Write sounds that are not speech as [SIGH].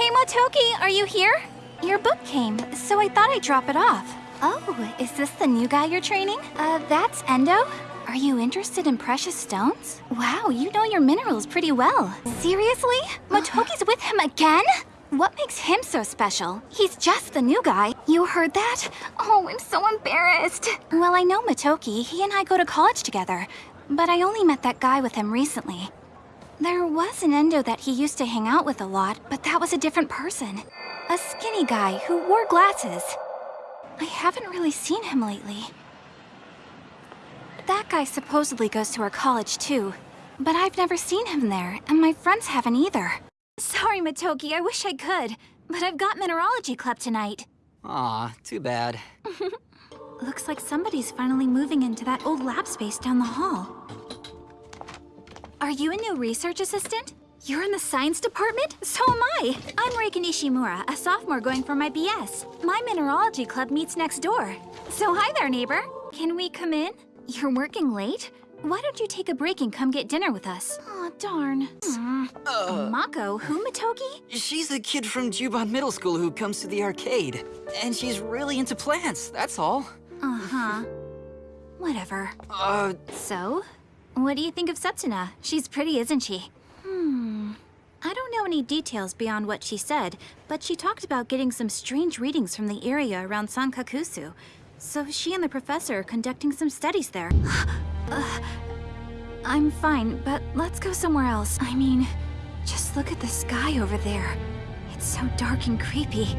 Hey, Motoki, are you here? Your book came, so I thought I'd drop it off. Oh, is this the new guy you're training? Uh, that's Endo? Are you interested in precious stones? Wow, you know your minerals pretty well. Seriously? [GASPS] Motoki's with him again? What makes him so special? He's just the new guy. You heard that? Oh, I'm so embarrassed. Well, I know Motoki. He and I go to college together. But I only met that guy with him recently. There was an Endo that he used to hang out with a lot, but that was a different person. A skinny guy who wore glasses. I haven't really seen him lately. That guy supposedly goes to our college too, but I've never seen him there, and my friends haven't either. Sorry, Motoki, I wish I could, but I've got Mineralogy Club tonight. Aw, too bad. [LAUGHS] Looks like somebody's finally moving into that old lab space down the hall. Are you a new research assistant? You're in the science department? So am I. I'm Reika Nishimura, a sophomore going for my BS. My mineralogy club meets next door. So hi there, neighbor. Can we come in? You're working late? Why don't you take a break and come get dinner with us? Aw, darn. Uh, Mako, who, Motoki? she's a kid from Juban Middle School who comes to the arcade. And she's really into plants, that's all. Uh-huh. Whatever. Uh, So, what do you think of Setsuna? She's pretty, isn't she? Hmm. I don't know any details beyond what she said, but she talked about getting some strange readings from the area around Sankakusu. So she and the professor are conducting some studies there. [SIGHS] uh, I'm fine, but let's go somewhere else. I mean, just look at the sky over there. It's so dark and creepy.